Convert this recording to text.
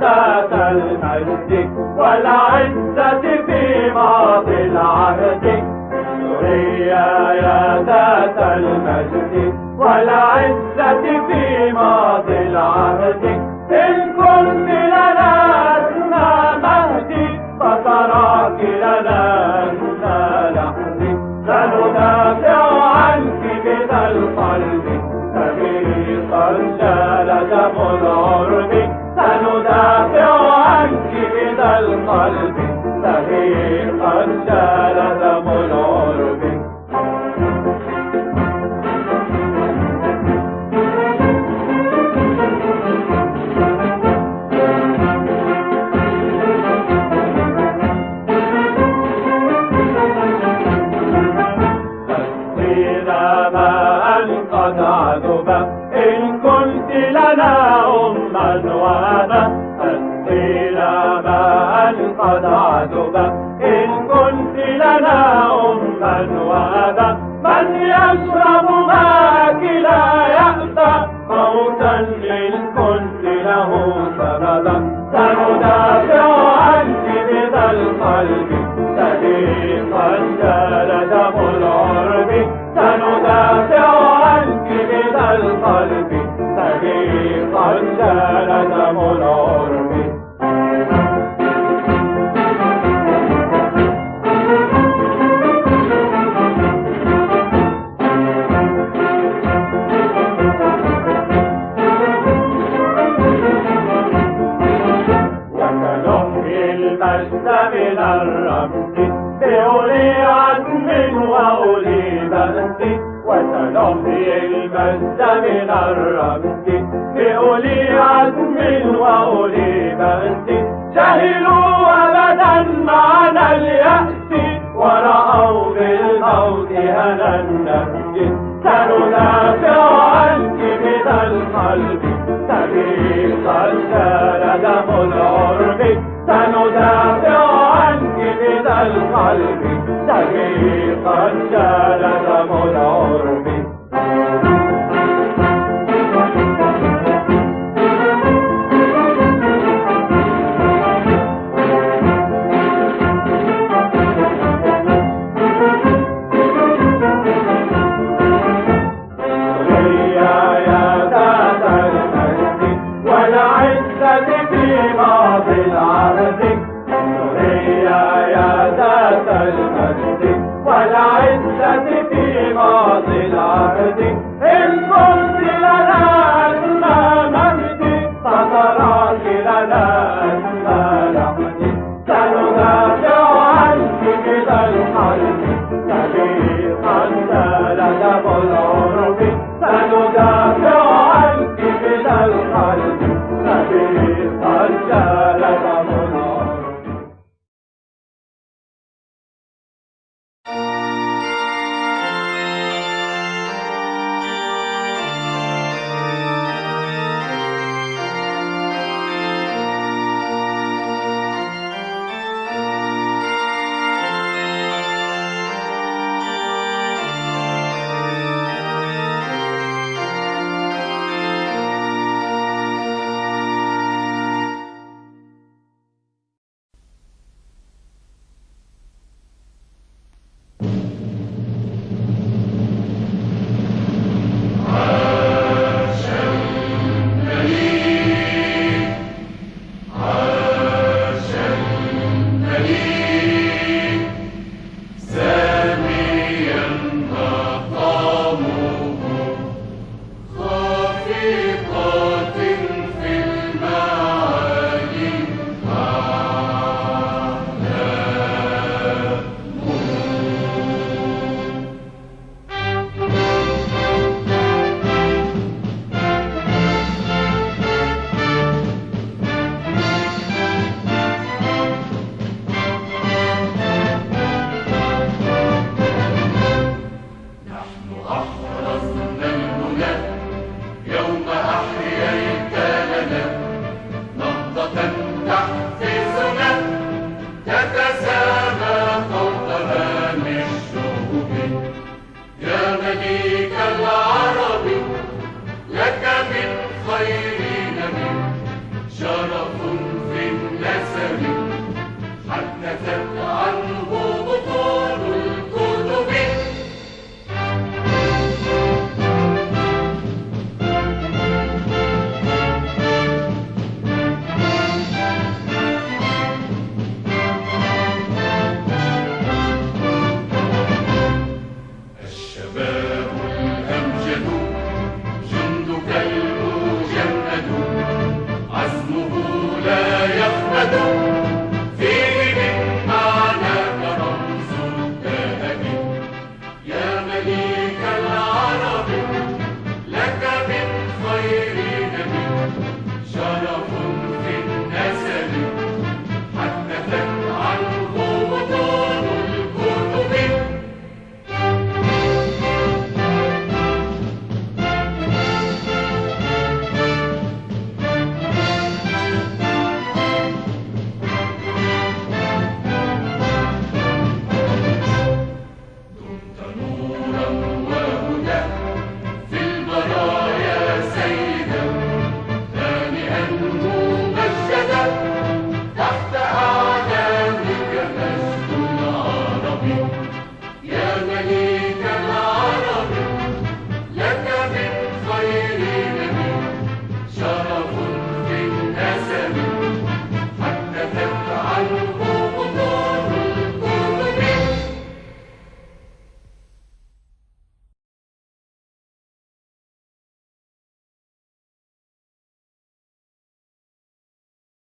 ذات المجد والعزة في ماضي العهد. سوريا يا ذات المجد والعزة في ماضي العهد. إن كنت لنا أما وأبا تسقينا ماء قد عذب. إن كنت لنا أما وأبا من يشرب ماءك لا يأبى موتا إن بأس وسنحيي المجد من الرمز. بأولي عزم وأولي بأس جهلوا أبدا معنى اليأس. ورأوا بالموت هنا النفس سندافع ماضي العهد إن كنت لنا زال دم